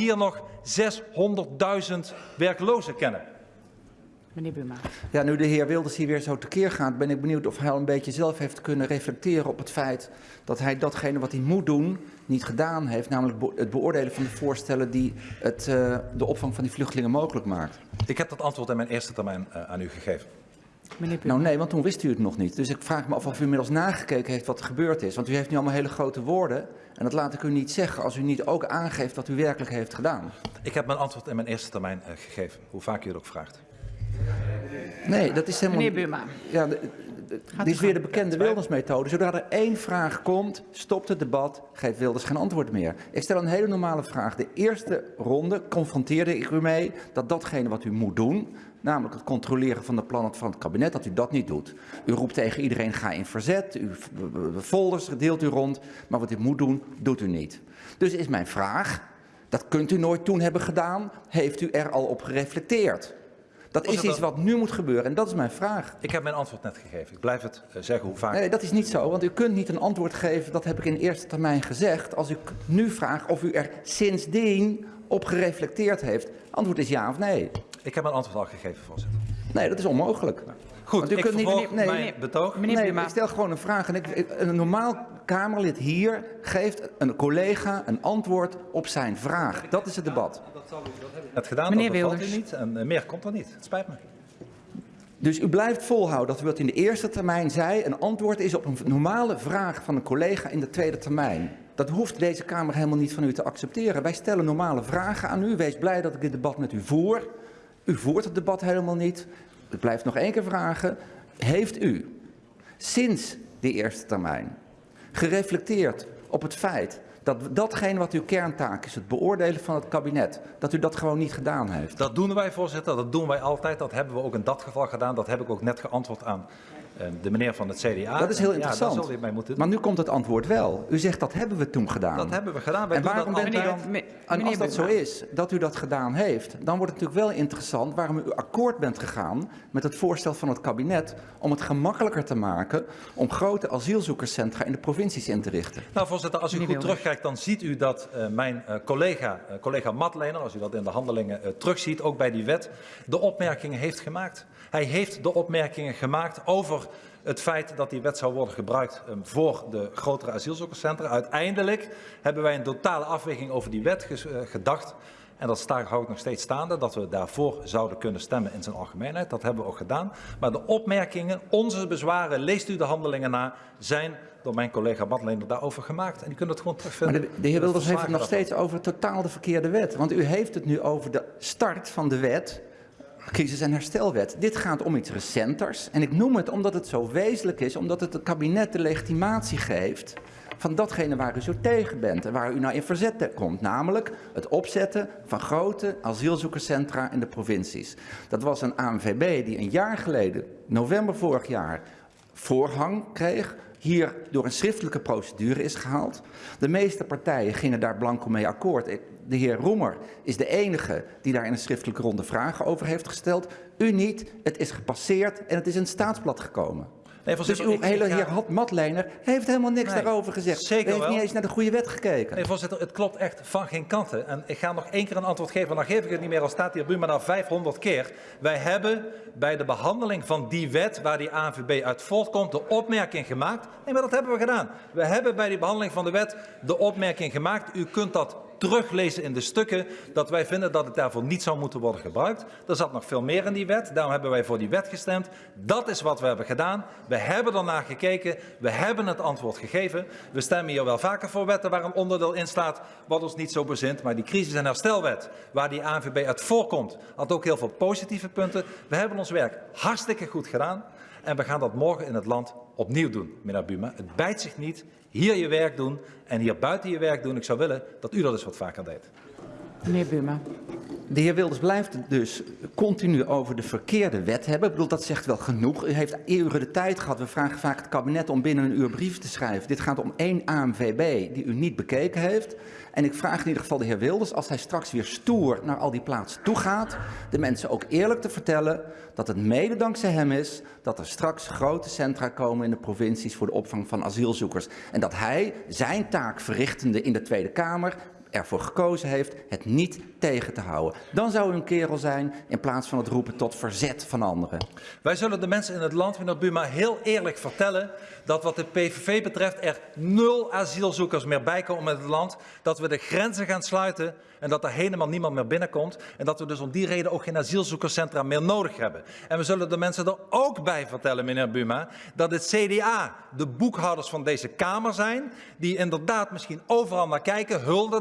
hier nog 600.000 werklozen kennen. Meneer Buma. Ja, nu de heer Wilders hier weer zo tekeer gaat, ben ik benieuwd of hij al een beetje zelf heeft kunnen reflecteren op het feit dat hij datgene wat hij moet doen niet gedaan heeft, namelijk het beoordelen van de voorstellen die het, uh, de opvang van die vluchtelingen mogelijk maakt. Ik heb dat antwoord in mijn eerste termijn uh, aan u gegeven. Nou nee, want toen wist u het nog niet. Dus ik vraag me af of u inmiddels nagekeken heeft wat er gebeurd is. Want u heeft nu allemaal hele grote woorden en dat laat ik u niet zeggen als u niet ook aangeeft wat u werkelijk heeft gedaan. Ik heb mijn antwoord in mijn eerste termijn uh, gegeven, hoe vaak u het ook vraagt. Nee, dat is helemaal... Meneer Buma. Ja, dit is weer de bekende Wilders-methode. Zodra er één vraag komt, stopt het debat, geeft Wilders geen antwoord meer. Ik stel een hele normale vraag. De eerste ronde confronteerde ik u mee dat datgene wat u moet doen, namelijk het controleren van de plannen van het kabinet, dat u dat niet doet. U roept tegen iedereen, ga in verzet, uw folders deelt u rond, maar wat u moet doen, doet u niet. Dus is mijn vraag, dat kunt u nooit toen hebben gedaan, heeft u er al op gereflecteerd? Dat is iets wat nu moet gebeuren en dat is mijn vraag. Ik heb mijn antwoord net gegeven. Ik blijf het uh, zeggen hoe vaak. Nee, dat is niet zo, want u kunt niet een antwoord geven, dat heb ik in eerste termijn gezegd, als ik nu vraag of u er sindsdien op gereflecteerd heeft. Antwoord is ja of nee. Ik heb mijn antwoord al gegeven, voorzitter. Nee, dat is onmogelijk. Goed, Want u ik kunt niet, nee, mijn betoog. Meneer nee, maar ik stel gewoon een vraag. En ik, een normaal Kamerlid hier geeft een collega een antwoord op zijn vraag. Dat is het debat. Dat, zal u, dat heb ik net gedaan, Meneer dat Wilders. u niet. En uh, meer komt er niet. Het spijt me. Dus u blijft volhouden dat u wat in de eerste termijn zei een antwoord is op een normale vraag van een collega in de tweede termijn. Dat hoeft deze Kamer helemaal niet van u te accepteren. Wij stellen normale vragen aan u. Wees blij dat ik dit debat met u voer. U voert het debat helemaal niet. Ik blijf nog één keer vragen. Heeft u sinds die eerste termijn gereflecteerd op het feit dat datgene wat uw kerntaak is, het beoordelen van het kabinet, dat u dat gewoon niet gedaan heeft? Dat doen wij, voorzitter. Dat doen wij altijd. Dat hebben we ook in dat geval gedaan. Dat heb ik ook net geantwoord aan de meneer van het CDA. Dat is heel interessant. Ja, zal moeten Maar nu komt het antwoord wel. U zegt dat hebben we toen gedaan. Dat hebben we gedaan. Wij en waarom bent u dan, en als dat zo is, dat u dat gedaan heeft, dan wordt het natuurlijk wel interessant waarom u akkoord bent gegaan met het voorstel van het kabinet om het gemakkelijker te maken om grote asielzoekerscentra in de provincies in te richten. Nou voorzitter, als u goed terugkijkt dan ziet u dat uh, mijn uh, collega, uh, collega Matlener, als u dat in de handelingen terugziet, ook bij die wet, de opmerkingen heeft gemaakt. Hij heeft de opmerkingen gemaakt over het feit dat die wet zou worden gebruikt um, voor de grotere asielzoekerscentra. Uiteindelijk hebben wij een totale afweging over die wet uh, gedacht. En dat sta, hou ik nog steeds staande, dat we daarvoor zouden kunnen stemmen in zijn algemeenheid. Dat hebben we ook gedaan. Maar de opmerkingen, onze bezwaren, leest u de handelingen na, zijn door mijn collega Madeleine daarover gemaakt. En die kunnen het gewoon terugvinden. Maar de, de heer Wilders heeft het nog steeds over totaal de verkeerde wet. Want u heeft het nu over de start van de wet crisis- en herstelwet. Dit gaat om iets recenters. En ik noem het omdat het zo wezenlijk is, omdat het het kabinet de legitimatie geeft van datgene waar u zo tegen bent en waar u nou in verzet komt. Namelijk het opzetten van grote asielzoekerscentra in de provincies. Dat was een ANVB die een jaar geleden, november vorig jaar, voorhang kreeg hier door een schriftelijke procedure is gehaald. De meeste partijen gingen daar blanco mee akkoord. De heer Roemer is de enige die daar in een schriftelijke ronde vragen over heeft gesteld. U niet, het is gepasseerd en het is in het staatsblad gekomen. Nee, dus uw hele heer Matlener heeft helemaal niks nee, daarover gezegd. Zeker Hij heeft wel. niet eens naar de goede wet gekeken. Nee, voorzitter, het klopt echt van geen kanten. En ik ga nog één keer een antwoord geven, dan geef ik het niet meer, al staat hier Buma na 500 keer. Wij hebben bij de behandeling van die wet, waar die ANVB uit voortkomt, de opmerking gemaakt. Nee, maar dat hebben we gedaan. We hebben bij die behandeling van de wet de opmerking gemaakt. U kunt dat teruglezen in de stukken dat wij vinden dat het daarvoor niet zou moeten worden gebruikt. Er zat nog veel meer in die wet, daarom hebben wij voor die wet gestemd. Dat is wat we hebben gedaan. We hebben ernaar gekeken, we hebben het antwoord gegeven. We stemmen hier wel vaker voor wetten waar een onderdeel in staat wat ons niet zo bezint. Maar die crisis- en herstelwet, waar die ANVB uit voorkomt, had ook heel veel positieve punten. We hebben ons werk hartstikke goed gedaan. En we gaan dat morgen in het land opnieuw doen, meneer Buma. Het bijt zich niet. Hier je werk doen en hier buiten je werk doen. Ik zou willen dat u dat eens wat vaker deed. Meneer Buma. De heer Wilders blijft dus continu over de verkeerde wet hebben. Ik bedoel, dat zegt wel genoeg. U heeft eeuwen de tijd gehad. We vragen vaak het kabinet om binnen een uur brief te schrijven. Dit gaat om één AMVB die u niet bekeken heeft. En ik vraag in ieder geval de heer Wilders, als hij straks weer stoer naar al die plaatsen toe gaat, de mensen ook eerlijk te vertellen dat het mede dankzij hem is dat er straks grote centra komen in de provincies voor de opvang van asielzoekers. En dat hij zijn taak verrichtende in de Tweede Kamer ervoor gekozen heeft het niet tegen te houden. Dan zou u een kerel zijn in plaats van het roepen tot verzet van anderen. Wij zullen de mensen in het land, meneer Buma, heel eerlijk vertellen dat wat de PVV betreft er nul asielzoekers meer bij komen in het land. Dat we de grenzen gaan sluiten en dat er helemaal niemand meer binnenkomt. En dat we dus om die reden ook geen asielzoekerscentra meer nodig hebben. En we zullen de mensen er ook bij vertellen, meneer Buma, dat het CDA de boekhouders van deze Kamer zijn. Die inderdaad misschien overal naar kijken, hulde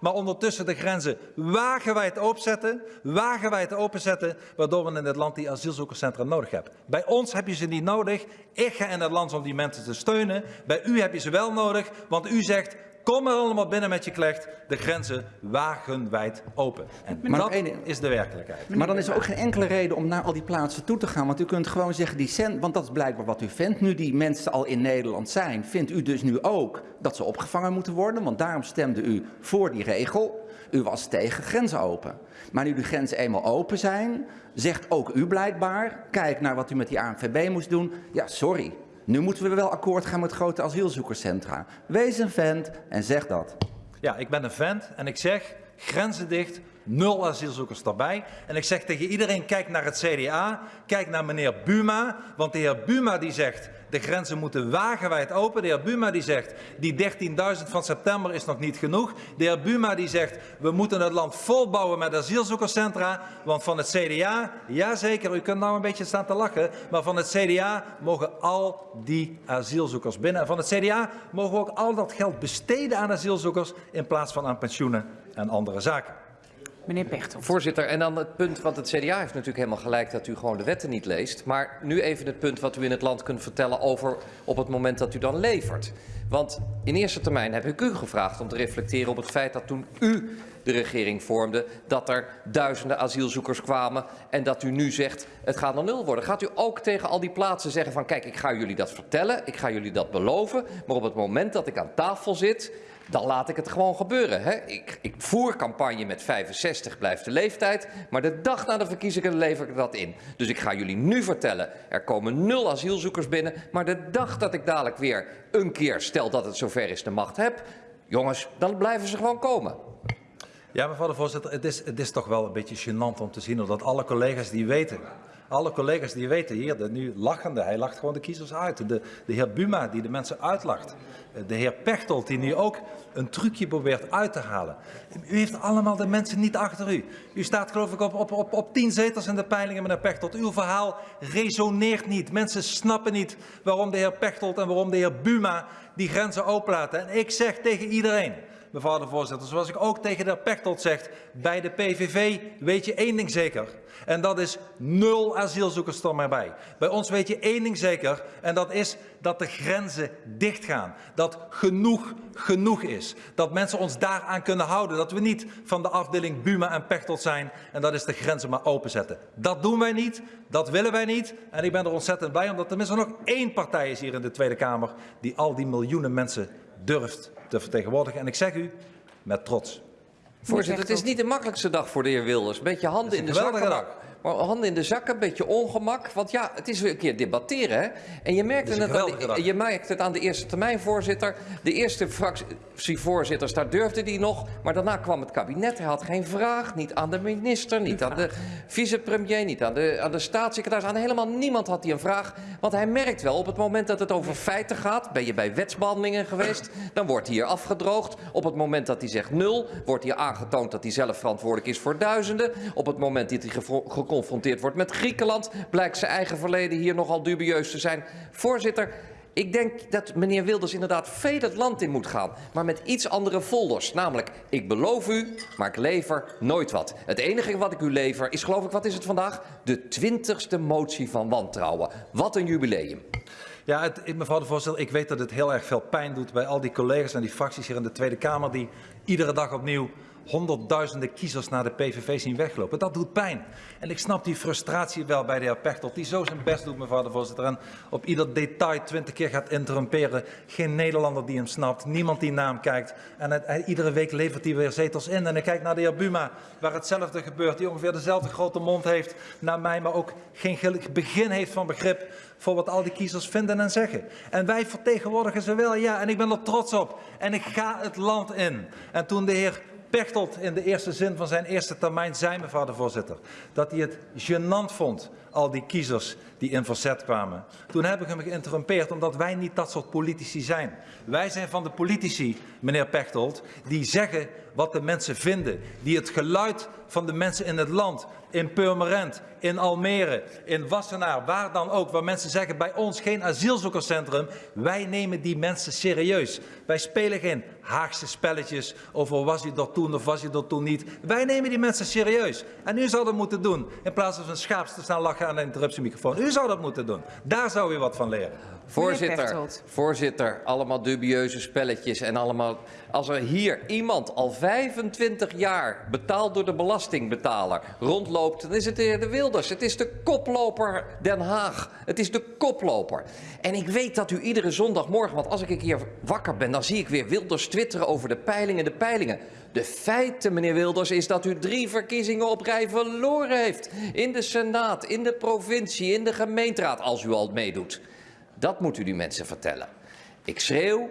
Maar ondertussen de grenzen wagenwijd openzetten, wagenwijd openzetten, waardoor we in dit land die asielzoekerscentra nodig hebben. Bij ons heb je ze niet nodig. Ik ga in het land om die mensen te steunen. Bij u heb je ze wel nodig, want u zegt Kom er allemaal binnen met je klecht, de grenzen wagenwijd open. En Maar dat is de werkelijkheid. Maar dan is er ook geen enkele reden om naar al die plaatsen toe te gaan. Want u kunt gewoon zeggen, die cent, want dat is blijkbaar wat u vindt. Nu die mensen al in Nederland zijn, vindt u dus nu ook dat ze opgevangen moeten worden. Want daarom stemde u voor die regel. U was tegen grenzen open. Maar nu de grenzen eenmaal open zijn, zegt ook u blijkbaar... kijk naar wat u met die ANVB moest doen. Ja, sorry. Nu moeten we wel akkoord gaan met grote asielzoekerscentra. Wees een vent en zeg dat. Ja, ik ben een vent en ik zeg grenzen dicht, nul asielzoekers erbij. En ik zeg tegen iedereen, kijk naar het CDA, kijk naar meneer Buma. Want de heer Buma die zegt, de grenzen moeten wagenwijd open. De heer Buma die zegt, die 13.000 van september is nog niet genoeg. De heer Buma die zegt, we moeten het land volbouwen met asielzoekerscentra. Want van het CDA, jazeker, u kunt nou een beetje staan te lachen. Maar van het CDA mogen al die asielzoekers binnen. En van het CDA mogen we ook al dat geld besteden aan asielzoekers in plaats van aan pensioenen en andere zaken. Meneer Pechtold. Voorzitter, en dan het punt, want het CDA heeft natuurlijk helemaal gelijk dat u gewoon de wetten niet leest. Maar nu even het punt wat u in het land kunt vertellen over op het moment dat u dan levert. Want in eerste termijn heb ik u gevraagd om te reflecteren op het feit dat toen u de regering vormde, dat er duizenden asielzoekers kwamen en dat u nu zegt het gaat naar nul worden. Gaat u ook tegen al die plaatsen zeggen van kijk, ik ga jullie dat vertellen, ik ga jullie dat beloven, maar op het moment dat ik aan tafel zit, dan laat ik het gewoon gebeuren. Hè? Ik, ik voer campagne met 65 blijft de leeftijd, maar de dag na de verkiezingen lever ik dat in. Dus ik ga jullie nu vertellen, er komen nul asielzoekers binnen, maar de dag dat ik dadelijk weer een keer, stel dat het zover is, de macht heb, jongens, dan blijven ze gewoon komen. Ja, mevrouw de voorzitter, het is, het is toch wel een beetje gênant om te zien dat alle collega's die weten, alle collega's die weten hier, de nu lachende, hij lacht gewoon de kiezers uit. De, de heer Buma die de mensen uitlacht. De heer Pechtold die nu ook een trucje probeert uit te halen. U heeft allemaal de mensen niet achter u. U staat geloof ik op, op, op, op tien zetels in de peilingen, meneer Pechtold. Uw verhaal resoneert niet. Mensen snappen niet waarom de heer Pechtold en waarom de heer Buma die grenzen openlaten. En ik zeg tegen iedereen, mevrouw de voorzitter, zoals ik ook tegen de Pechtold zeg, bij de PVV weet je één ding zeker. En dat is nul asielzoekers er maar bij. Bij ons weet je één ding zeker en dat is dat de grenzen dichtgaan. Dat genoeg genoeg is. Dat mensen ons daaraan kunnen houden. Dat we niet van de afdeling Buma en Pechtold zijn en dat is de grenzen maar openzetten. Dat doen wij niet, dat willen wij niet. En ik ben er ontzettend blij omdat er tenminste nog één partij is hier in de Tweede Kamer die al die miljoenen mensen durft te vertegenwoordigen. En ik zeg u met trots. Voorzitter, het is niet de makkelijkste dag voor de heer Wilders. Een beetje handen in de zakken. Handen in de zakken, een beetje ongemak. Want ja, het is weer een keer debatteren. Hè? En je merkt, Het aan de, je merkt het aan de eerste termijn voorzitter. De eerste fractievoorzitters, daar durfde hij nog. Maar daarna kwam het kabinet. Hij had geen vraag. Niet aan de minister, niet aan de vicepremier, niet aan de, aan de staatssecretaris. Aan helemaal niemand had hij een vraag. Want hij merkt wel, op het moment dat het over feiten gaat... ben je bij wetsbehandelingen geweest, dan wordt hier afgedroogd. Op het moment dat hij zegt nul, wordt hier aangetoond dat hij zelf verantwoordelijk is voor duizenden. Op het moment dat hij geconfronteerd wordt met Griekenland... blijkt zijn eigen verleden hier nogal dubieus te zijn. Voorzitter, ik denk dat meneer Wilders inderdaad veel het land in moet gaan. Maar met iets andere folders. Namelijk, ik beloof u, maar ik lever nooit wat. Het enige wat ik u lever is, geloof ik, wat is het vandaag? De twintigste motie van wantrouwen. Wat een jubileum. Ja, het, mevrouw de voorzitter, ik weet dat het heel erg veel pijn doet bij al die collega's en die fracties hier in de Tweede Kamer die iedere dag opnieuw honderdduizenden kiezers naar de PVV zien weglopen. Dat doet pijn. En ik snap die frustratie wel bij de heer Pechtold, die zo zijn best doet, mevrouw de voorzitter, en op ieder detail twintig keer gaat interrumperen. Geen Nederlander die hem snapt, niemand die naar hem kijkt. En het- iedere week levert hij weer zetels in. En ik kijk naar de heer Buma, waar hetzelfde gebeurt, die ongeveer dezelfde grote mond heeft naar mij, maar ook geen begin heeft van begrip voor wat al die kiezers vinden en zeggen. En wij vertegenwoordigen ze wel, ja, en ik ben er trots op. En ik ga het land in. En toen de heer Pechtold in de eerste zin van zijn eerste termijn zei, mevrouw de voorzitter, dat hij het gênant vond, al die kiezers die in verzet kwamen. Toen heb ik hem geïnterrumpeerd, omdat wij niet dat soort politici zijn. Wij zijn van de politici, meneer Pechtold, die zeggen wat de mensen vinden, die het geluid van de mensen in het land, in Purmerend, in Almere, in Wassenaar, waar dan ook, waar mensen zeggen bij ons geen asielzoekerscentrum, wij nemen die mensen serieus. Wij spelen geen Haagse spelletjes over was u dat toen of was u dat toen niet. Wij nemen die mensen serieus. En u zou dat moeten doen, in plaats van een schaaps te lachen aan de interruptiemicrofoon. U zou dat moeten doen. Daar zou u wat van leren. Voorzitter, voorzitter, allemaal dubieuze spelletjes en allemaal... Als er hier iemand al 25 jaar betaald door de belastingbetaler rondloopt... dan is het de heer De Wilders. Het is de koploper Den Haag. Het is de koploper. En ik weet dat u iedere zondagmorgen... want als ik keer wakker ben, dan zie ik weer Wilders twitteren over de peilingen, de peilingen. De feiten, meneer Wilders, is dat u drie verkiezingen op rij verloren heeft. In de Senaat, in de provincie, in de gemeenteraad, als u al meedoet. Dat moet u die mensen vertellen. Ik schreeuw,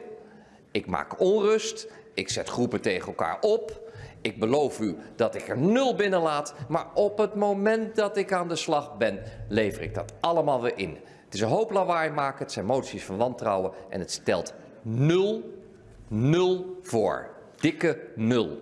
ik maak onrust, ik zet groepen tegen elkaar op. Ik beloof u dat ik er nul binnenlaat, maar op het moment dat ik aan de slag ben, lever ik dat allemaal weer in. Het is een hoop lawaai maken, het zijn moties van wantrouwen en het stelt nul, nul voor. Dikke nul.